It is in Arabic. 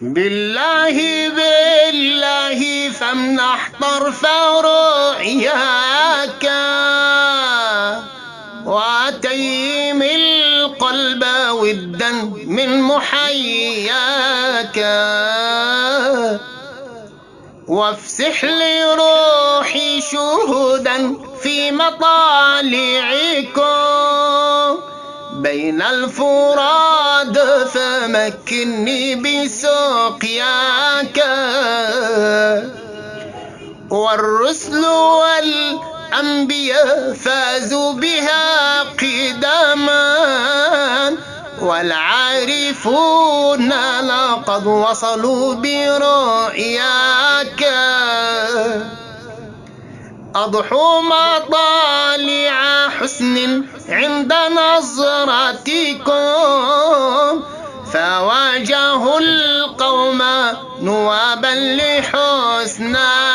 بالله بالله فامنح طرف رؤياك وتيم القلب ودا من محياك وافسح لروحي شهودا في مطالعكم بين الفراد فمكني بسقياك والرسل والأنبياء فازوا بها قدما والعارفون لقد وصلوا برؤياك. أضحوا مطالع حسن عند نظرتكم فواجهوا القوم نوابا لحسناك